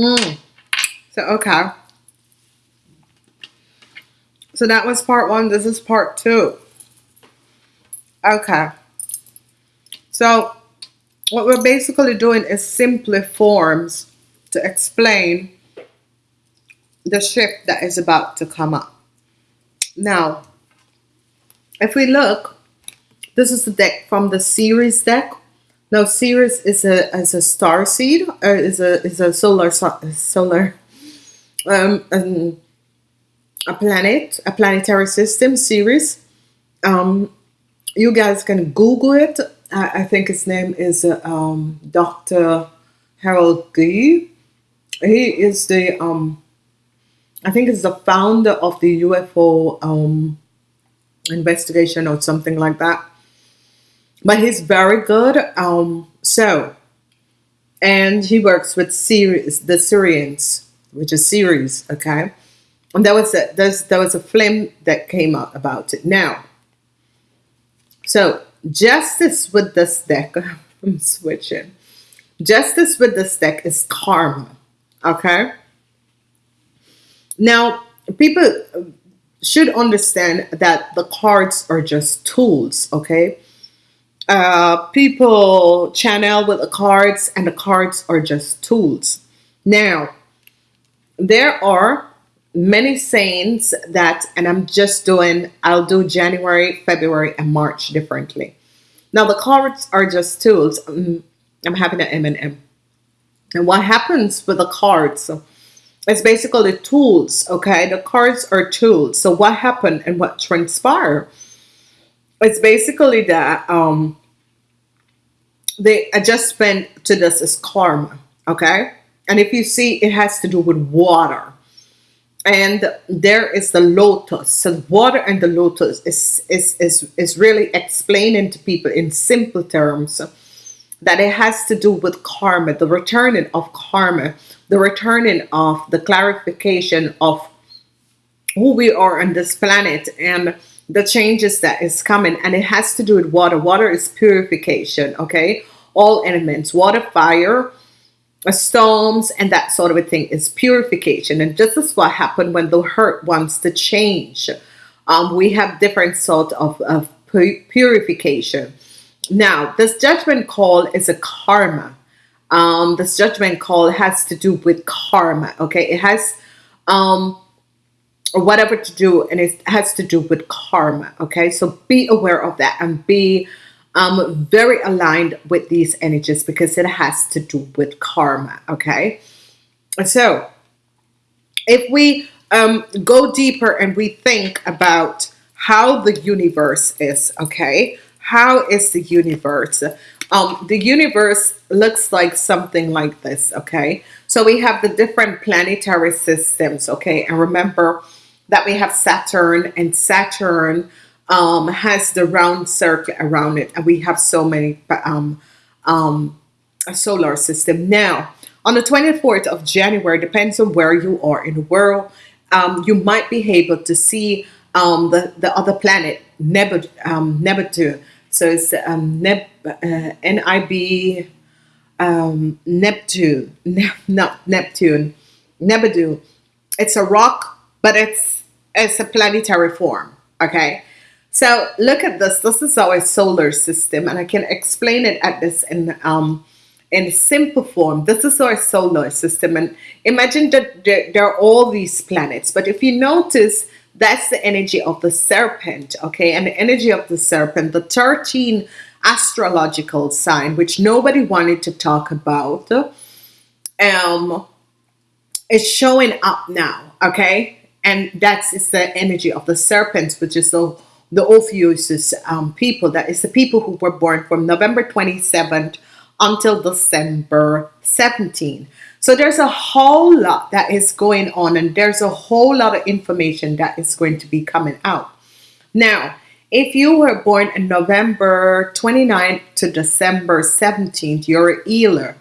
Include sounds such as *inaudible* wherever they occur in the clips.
Mm. So, okay. So that was part one. This is part two. Okay. So what we're basically doing is simply forms to explain the shift that is about to come up. Now, if we look, this is the deck from the series deck. Now, Ceres is a is a star seed, or is a is a solar solar um, um a planet, a planetary system Ceres. Um, you guys can Google it. I, I think his name is uh, um, Dr. Harold Gee. He is the um, I think he's the founder of the UFO um, investigation or something like that. But he's very good. Um, so, and he works with series the Syrians, which is Ceres. Okay, and there was a there's there was a film that came out about it. Now, so justice with this deck, *laughs* I'm switching. Justice with this deck is karma. Okay. Now, people should understand that the cards are just tools. Okay. Uh, people channel with the cards, and the cards are just tools. Now, there are many sayings that, and I'm just doing, I'll do January, February, and March differently. Now the cards are just tools. I'm, I'm having an M&M. And what happens with the cards it's basically tools, okay? The cards are tools. So what happened and what transpired? It's basically that um, the adjustment to this is karma, okay? And if you see, it has to do with water and there is the lotus so water and the lotus is is is, is really explaining to people in simple terms that it has to do with karma the returning of karma the returning of the clarification of who we are on this planet and the changes that is coming and it has to do with water. Water is purification okay? All elements water fire storms and that sort of a thing is purification. And this is what happened when the hurt wants to change. Um, we have different sort of, of purification. Now this judgment call is a karma. Um, this judgment call has to do with karma okay? It has um, or whatever to do and it has to do with karma okay so be aware of that and be um, very aligned with these energies because it has to do with karma. Okay. So if we um, go deeper and we think about how the universe is, okay, how is the universe? Um, the universe looks like something like this, okay? So we have the different planetary systems, okay? And remember that we have Saturn and Saturn um, has the round circle around it, and we have so many um, um, solar system. Now, on the 24th of January, depends on where you are in the world, um, you might be able to see um, the, the other planet, Neb um, Neptune. So it's um, Neb uh, N-I-B um, Neptune, *laughs* ne not Neptune, Nebudu. It's a rock, but it's it's a planetary form. Okay, so look at this. This is our solar system, and I can explain it at this in um, in simple form. This is our solar system, and imagine that there, there are all these planets. But if you notice, that's the energy of the serpent, okay? And the energy of the serpent, the 13 astrological sign, which nobody wanted to talk about, um, is showing up now, okay? And that's it's the energy of the serpents, which is the the Ophiuchus um, people, that is the people who were born from November 27th until December 17. So there's a whole lot that is going on and there's a whole lot of information that is going to be coming out. Now, if you were born in November 29th to December 17th, you're a healer.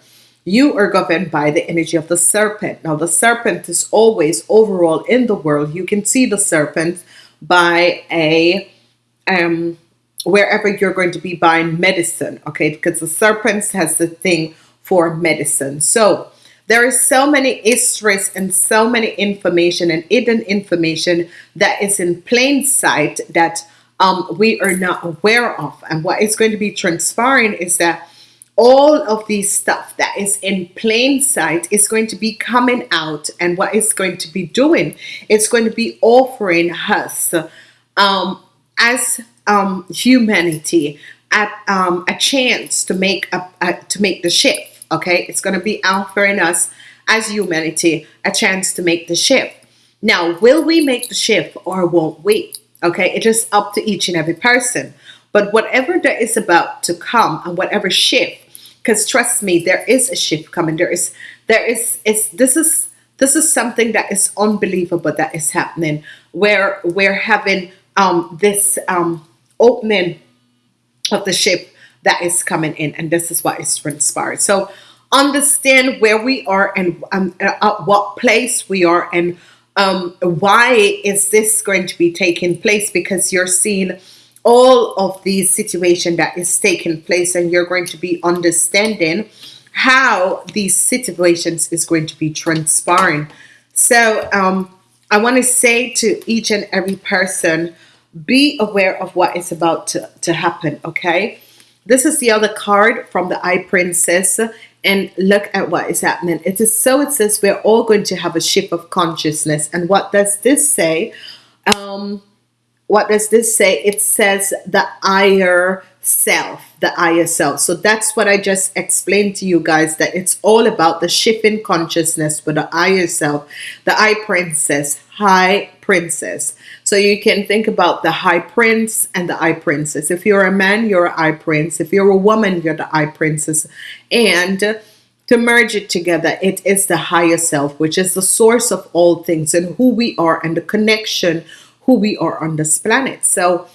You are governed by the energy of the serpent. Now, the serpent is always overall in the world. You can see the serpent by a um, wherever you're going to be buying medicine, okay? Because the serpents has the thing for medicine. So there is so many histories and so many information and hidden information that is in plain sight that um, we are not aware of. And what is going to be transpiring is that all of these stuff that is in plain sight is going to be coming out and what it's going to be doing it's going to be offering us um, as um, humanity a, um, a chance to make a, a, to make the shift okay? It's going to be offering us as humanity a chance to make the shift now will we make the shift or won't we okay? It's up to each and every person. But whatever that is about to come and whatever shift because trust me there is a shift coming. There is there is it's this is this is something that is unbelievable that is happening. Where we're having um this um opening of the ship that is coming in and this is what is transpired so understand where we are and um, at what place we are and um, why is this going to be taking place? Because you're seeing all of these situation that is taking place and you're going to be understanding how these situations is going to be transpiring. So um, I want to say to each and every person be aware of what is about to, to happen okay? This is the other card from the High princess and look at what is happening. It is so it says we're all going to have a shift of consciousness. And what does this say? Um, what does this say? It says the higher self, the higher self. So that's what I just explained to you guys that it's all about the shift in consciousness for the higher self, the high princess, high princess. So you can think about the high prince and the high princess. If you're a man, you're a high prince. If you're a woman, you're the high princess. And to merge it together, it is the higher self, which is the source of all things and who we are and the connection who we are on this planet. So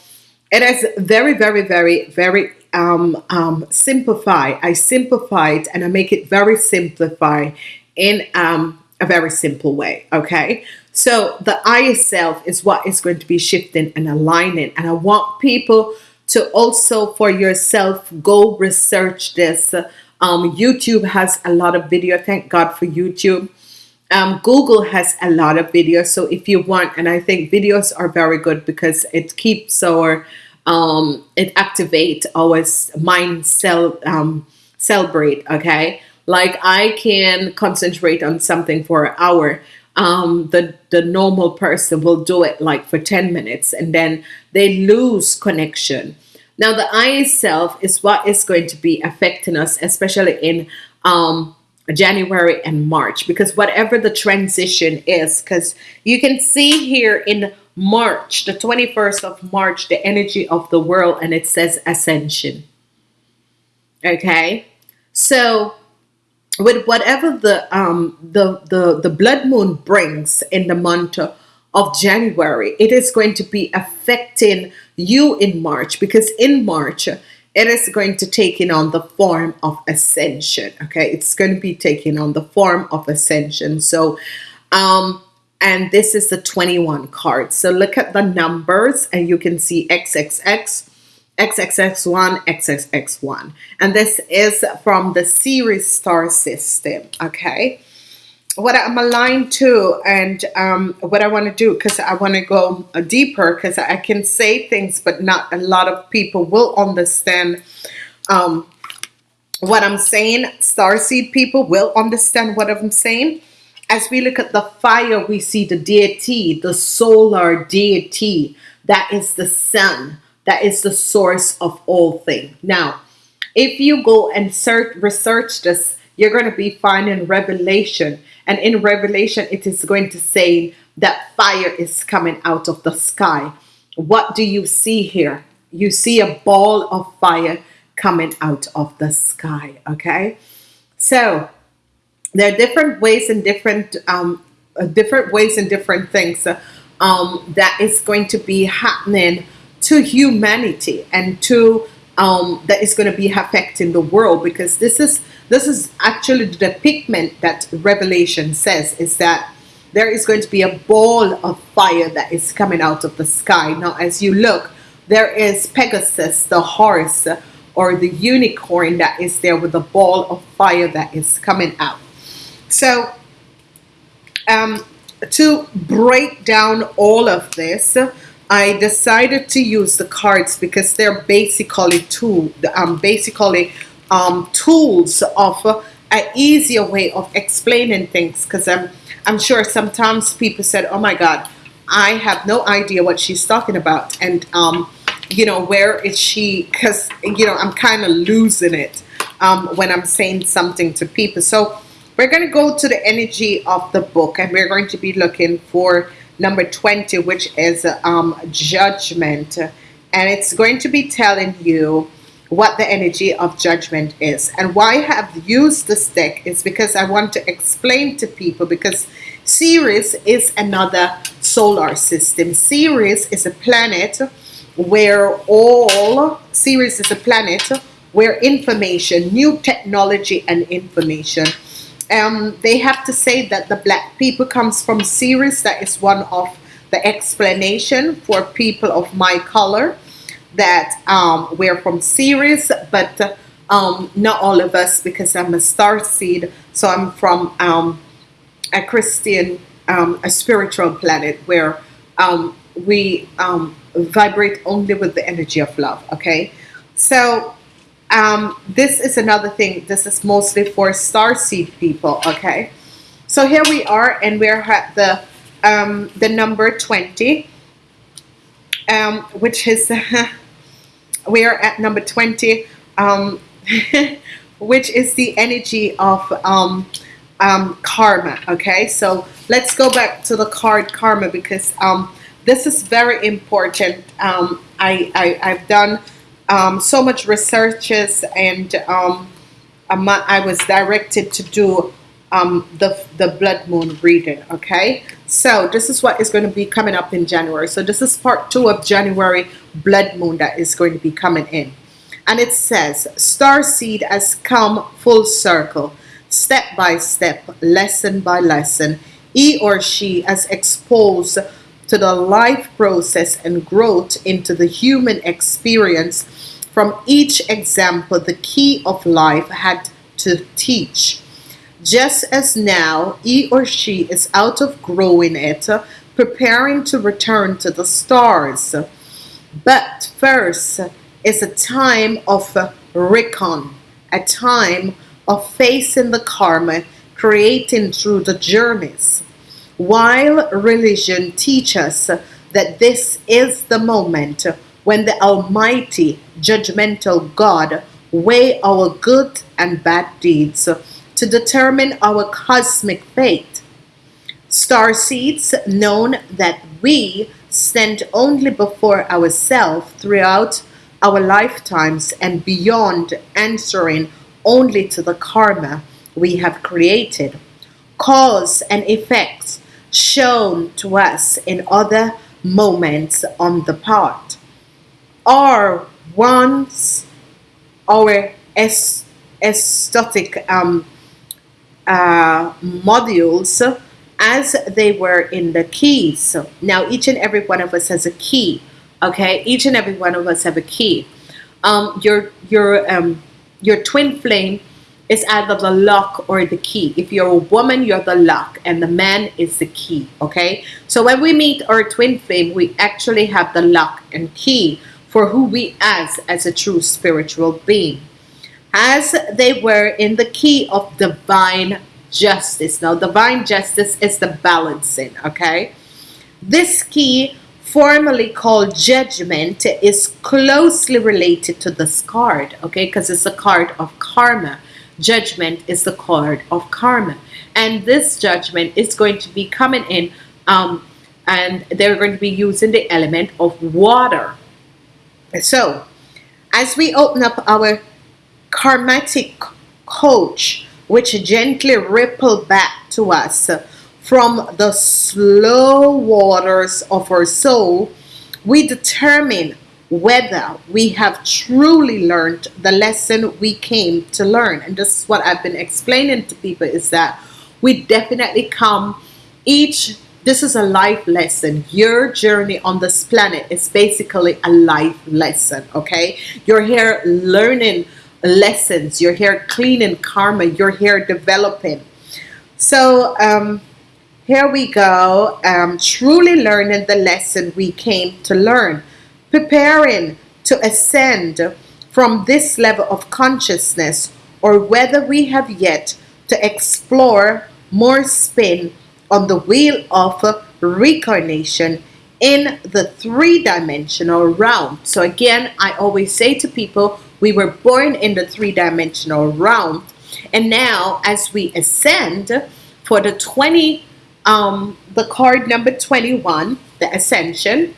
it is very, very, very, very um, um, simplify. I simplify it and I make it very simplified in um, a very simple way. Okay. So the I itself is what is going to be shifting and aligning. And I want people to also for yourself go research this. Um, YouTube has a lot of video. Thank God for YouTube um, Google has a lot of videos so if you want and I think videos are very good because it keeps our um, it activate our mind cell um, celebrate okay? Like I can concentrate on something for an hour um, the the normal person will do it like for 10 minutes and then they lose connection. Now the eye itself is what is going to be affecting us especially in um, January and March because whatever the transition is because you can see here in March the 21st of March the energy of the world and it says ascension. Okay? So with whatever the um the the the blood moon brings in the month of January it is going to be affecting you in March because in March it is going to take in on the form of ascension okay? It's going to be taking on the form of ascension. So um and this is the 21 card. So look at the numbers and you can see XXX XXX1 XXX1 and this is from the series star system okay what I'm aligned to and um, what I want to do because I want to go deeper because I can say things but not a lot of people will understand um, what I'm saying. Starseed people will understand what I'm saying. As we look at the fire we see the deity the solar deity. That is the sun. That is the source of all things now if you go and search research this you're going to be finding revelation and in Revelation, it is going to say that fire is coming out of the sky. What do you see here? You see a ball of fire coming out of the sky. Okay. So there are different ways and different, um, uh, different ways and different things uh, um, that is going to be happening to humanity and to um, that is going to be affecting the world because this is this is actually the pigment that Revelation says is that there is going to be a ball of fire that is coming out of the sky. Now, as you look, there is Pegasus, the horse or the unicorn that is there with a ball of fire that is coming out. So, um, to break down all of this, I decided to use the cards because they're basically tool, um, basically um, tools of uh, an easier way of explaining things. Because I'm, I'm sure sometimes people said, "Oh my God, I have no idea what she's talking about," and um, you know, where is she? Because you know, I'm kind of losing it um, when I'm saying something to people. So we're going to go to the energy of the book, and we're going to be looking for number 20, which is um, judgment. And it's going to be telling you what the energy of judgment is. And why I have used this deck is because I want to explain to people because Ceres is another solar system. Ceres is a planet where all, Ceres is a planet where information, new technology and information um, they have to say that the black people comes from Ceres. That is one of the explanation for people of my color that um, we're from Ceres, but um, not all of us because I'm a star seed. So I'm from um, a Christian, um, a spiritual planet where um, we um, vibrate only with the energy of love. Okay, so um, this is another thing. This is mostly for star seed people. Okay, so here we are, and we're at the um, the number twenty, um, which is *laughs* we are at number twenty, um, *laughs* which is the energy of um, um, karma. Okay, so let's go back to the card karma because this is very important. I, I I've done um, so much researches and um, I was directed to do um, the, the blood moon reading okay? So this is what is going to be coming up in January. So this is part two of January blood moon that is going to be coming in. And it says star seed has come full circle. Step by step lesson by lesson he or she has exposed to the life process and growth into the human experience from each example the key of life had to teach. Just as now he or she is out of growing it, preparing to return to the stars. But first is a time of recon, a time of facing the karma creating through the journeys. While religion teaches us that this is the moment when the Almighty, judgmental God weigh our good and bad deeds to determine our cosmic fate. Star seeds known that we stand only before ourselves throughout our lifetimes and beyond answering only to the karma we have created. Cause and effects shown to us in other moments on the part are once our aesthetic um, uh, modules as they were in the keys. Now each and every one of us has a key. Okay, each and every one of us have a key. Um, your your um, your twin flame is either the lock or the key. If you're a woman, you're the lock, and the man is the key. Okay, so when we meet our twin flame, we actually have the lock and key for who we as as a true spiritual being. As they were in the key of divine justice. Now divine justice is the balancing okay? This key formally called judgment is closely related to this card okay? Because it's a card of karma judgment is the card of karma. And this judgment is going to be coming in um, and they're going to be using the element of water. So, as we open up our karmatic coach, which gently ripple back to us from the slow waters of our soul, we determine whether we have truly learned the lesson we came to learn. And this is what I've been explaining to people is that we definitely come each this is a life lesson. Your journey on this planet is basically a life lesson, okay? You're here learning lessons. You're here cleaning karma. You're here developing. So um, here we go. Um, truly learning the lesson we came to learn, preparing to ascend from this level of consciousness, or whether we have yet to explore more spin on the wheel of reincarnation in the three dimensional realm. So, again, I always say to people, we were born in the three dimensional realm. And now, as we ascend for the 20, um, the card number 21, the ascension.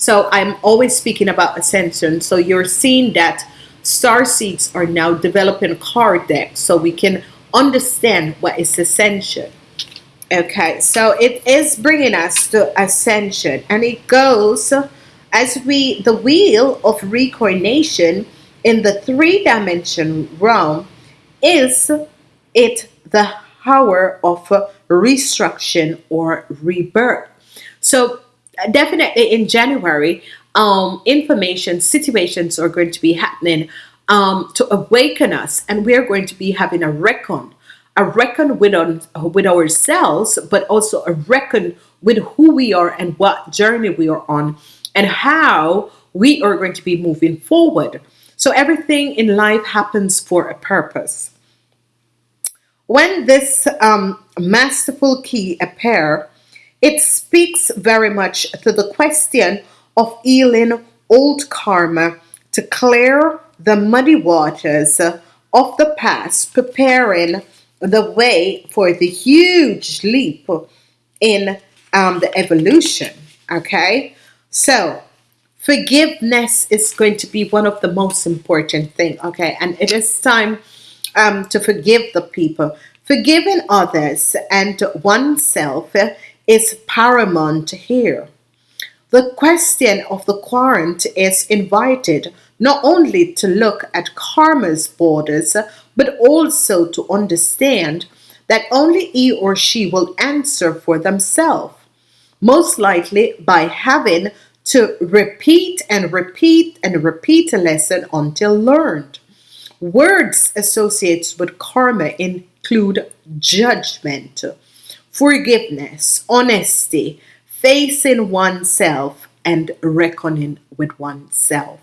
So, I'm always speaking about ascension. So, you're seeing that star seeds are now developing card deck so we can understand what is ascension. Okay, so it is bringing us to ascension, and it goes as we the wheel of reincarnation in the three dimension realm is it the hour of restructuring or rebirth. So definitely in January, um, information situations are going to be happening um, to awaken us, and we're going to be having a reckon a reckon with, on, with ourselves, but also a reckon with who we are and what journey we are on and how we are going to be moving forward. So everything in life happens for a purpose. When this um, masterful key appear, it speaks very much to the question of healing old karma to clear the muddy waters of the past, preparing the way for the huge leap in um, the evolution. Okay, so forgiveness is going to be one of the most important thing. Okay, and it is time um, to forgive the people. Forgiving others and oneself is paramount here. The question of the querent is invited not only to look at karma's borders, but also to understand that only he or she will answer for themselves, most likely by having to repeat and repeat and repeat a lesson until learned. Words associated with karma include judgment, forgiveness, honesty, facing oneself, and reckoning with oneself.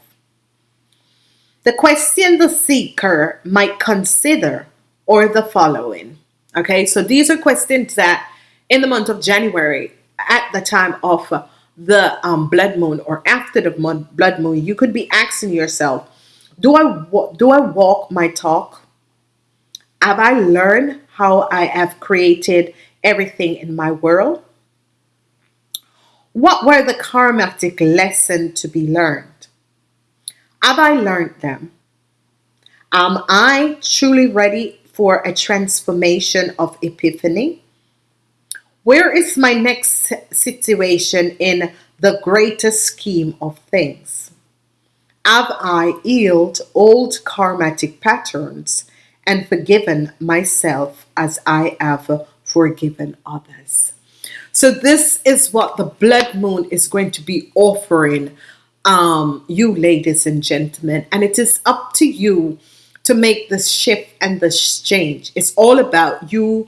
The question the seeker might consider or the following. Okay, so these are questions that in the month of January, at the time of the um, blood moon or after the blood moon, you could be asking yourself, do I do I walk my talk? Have I learned how I have created everything in my world? What were the karmatic lessons to be learned? Have I learned them? Am I truly ready for a transformation of epiphany? Where is my next situation in the greater scheme of things? Have I healed old karmatic patterns and forgiven myself as I have forgiven others? So, this is what the blood moon is going to be offering um, you, ladies and gentlemen. And it is up to you to make this shift and this change. It's all about you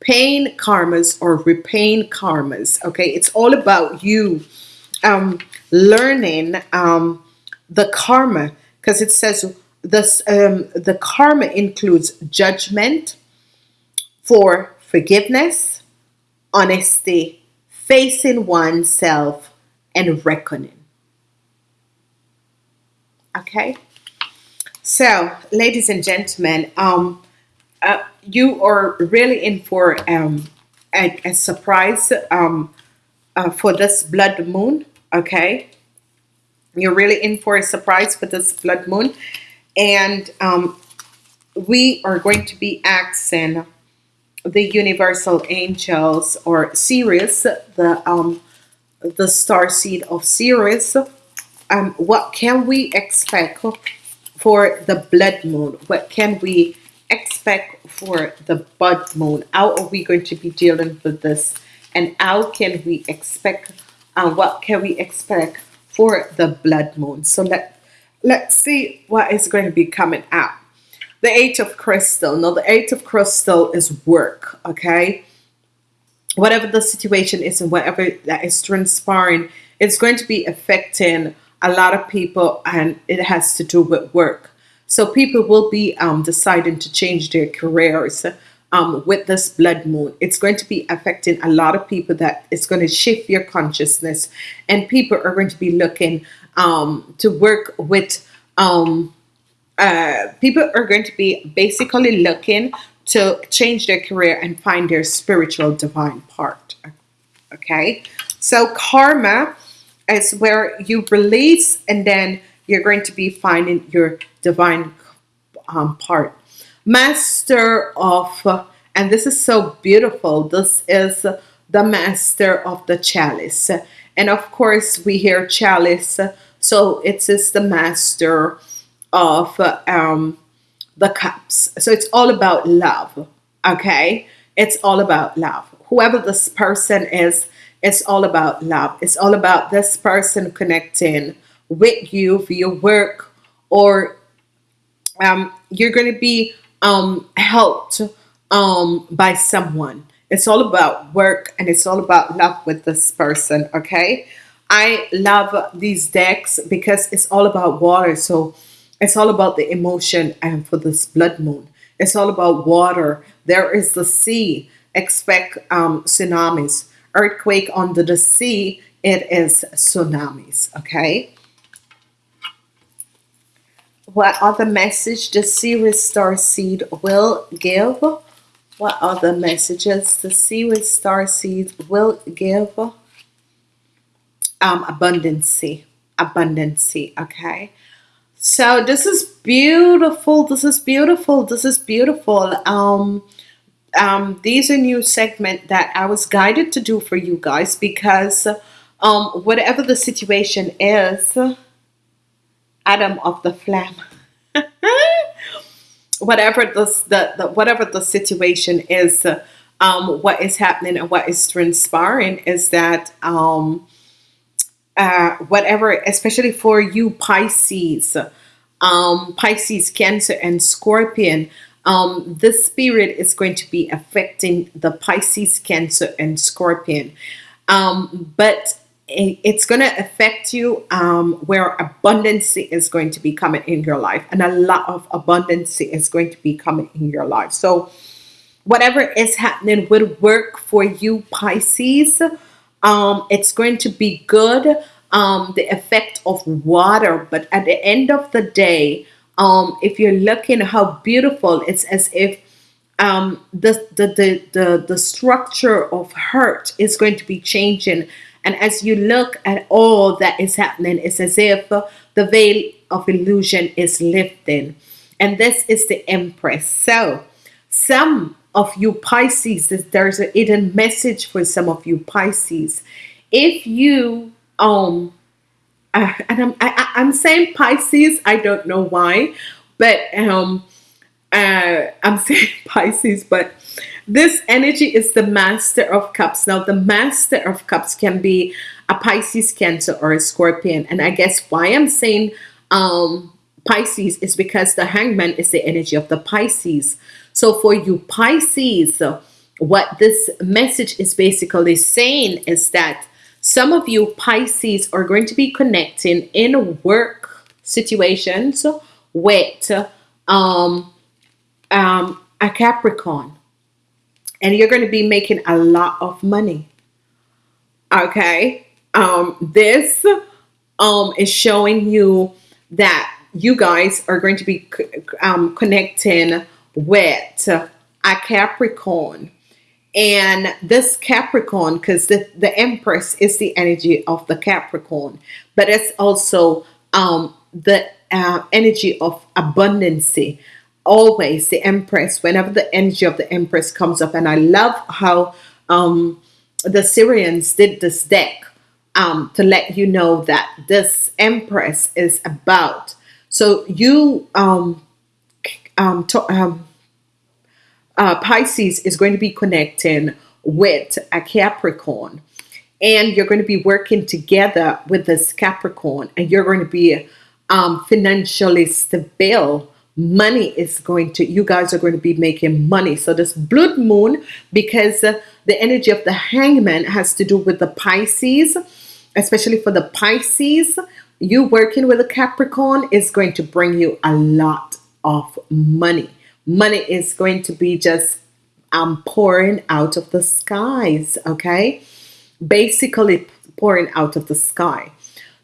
paying karmas or repaying karmas. Okay, it's all about you um, learning um, the karma because it says this um, the karma includes judgment for forgiveness, honesty, facing oneself, and reckoning. Okay. So, ladies and gentlemen, um, uh, you are really in for um, a, a surprise um, uh, for this blood moon. Okay. You're really in for a surprise for this blood moon. And um, we are going to be asking the universal angels or Sirius, the um, the star seed of Sirius, um, what can we expect for the blood moon? What can we expect for the blood moon? How are we going to be dealing with this? And how can we expect, uh, what can we expect for the blood moon? So let, let's see what is going to be coming out. The eight of crystal. Now, the eight of crystal is work, okay? Whatever the situation is and whatever that is transpiring, it's going to be affecting a lot of people and it has to do with work. So people will be um, deciding to change their careers um, with this blood moon. It's going to be affecting a lot of people that it's going to shift your consciousness and people are going to be looking um, to work with um, uh, people are going to be basically looking to change their career and find their spiritual divine part. Okay, so karma is where you release and then you're going to be finding your divine um, part. Master of, and this is so beautiful, this is the master of the chalice. And of course, we hear chalice, so it is the master of um, the cups. So it's all about love, okay? It's all about love. Whoever this person is, it's all about love. It's all about this person connecting with you via work or um, you're going to be um, helped um, by someone. It's all about work and it's all about love with this person, okay? I love these decks because it's all about water. So it's all about the emotion and for this blood moon. It's all about water. There is the sea. Expect um, tsunamis. Earthquake under the sea. It is tsunamis. Okay. What other message the Ceres Star Seed will give? What other messages the Ceres Star Seed will give? Um, abundancy. Abundancy. Okay. So this is beautiful. This is beautiful. This is beautiful. Um, um, these are new segment that I was guided to do for you guys because um, whatever the situation is, Adam of the Flame. *laughs* whatever the, the, the, whatever the situation is, um, what is happening and what is transpiring is that um, uh, whatever, especially for you Pisces, um, Pisces, Cancer, and Scorpion, um, this spirit is going to be affecting the Pisces, Cancer, and Scorpion. Um, but it's going to affect you um, where abundance is going to be coming in your life and a lot of abundance is going to be coming in your life. So whatever is happening would work for you Pisces um, it's going to be good um, the effect of water but at the end of the day um, if you're looking how beautiful it's as if um, the, the, the, the, the structure of hurt is going to be changing. And as you look at all that is happening it's as if the veil of illusion is lifting. And this is the Empress. So some of you Pisces, there's a hidden message for some of you Pisces. If you, um, uh, and I'm, I, I'm saying Pisces, I don't know why, but um, uh, I'm *laughs* saying Pisces, but this energy is the Master of Cups. Now, the Master of Cups can be a Pisces, Cancer, or a Scorpion. And I guess why I'm saying um, Pisces is because the Hangman is the energy of the Pisces. So for you Pisces, what this message is basically saying is that some of you Pisces are going to be connecting in work situations with um, um, a Capricorn. And you're going to be making a lot of money. Okay. Um, this um, is showing you that you guys are going to be um, connecting with a Capricorn. And this Capricorn, because the, the Empress is the energy of the Capricorn, but it's also um, the uh, energy of abundancy. Always the Empress, whenever the energy of the Empress comes up, and I love how um, the Syrians did this deck um, to let you know that this Empress is about. So you um, um, to, um, uh, Pisces is going to be connecting with a Capricorn. And you're going to be working together with this Capricorn and you're going to be um, financially stable. Money is going to you guys are going to be making money. So this blood moon because the energy of the hangman has to do with the pisces especially for the pisces you working with a capricorn is going to bring you a lot of money money is going to be just um pouring out of the skies okay basically pouring out of the sky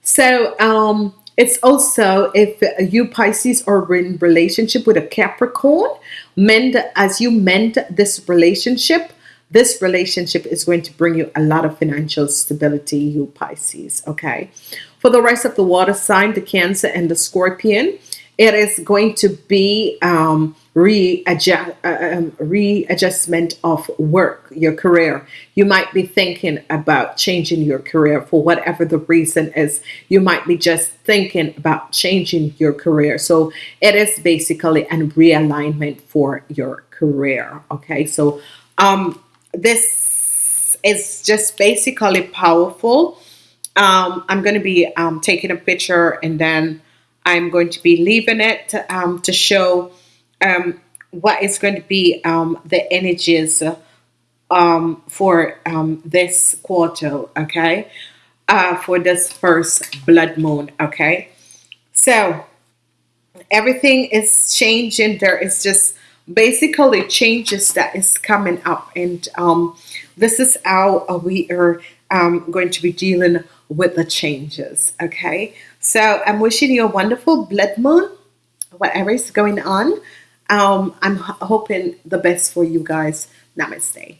so um it's also if you Pisces are in relationship with a Capricorn, mend as you mend this relationship, this relationship is going to bring you a lot of financial stability, you Pisces. Okay. For the rest of the water sign, the Cancer and the Scorpion, it is going to be um, readjust, uh, um, readjustment of work, your career. You might be thinking about changing your career for whatever the reason is. You might be just thinking about changing your career. So it is basically a realignment for your career. Okay, so um, this is just basically powerful. Um, I'm going to be um, taking a picture and then I'm going to be leaving it um, to show um, what is going to be um, the energies um, for um, this quarter, okay? Uh, for this first blood moon, okay? So everything is changing. There is just basically changes that is coming up, and um, this is how we are going to be dealing with the changes, okay? So I'm wishing you a wonderful blood moon, whatever is going on. Um, I'm hoping the best for you guys. Namaste.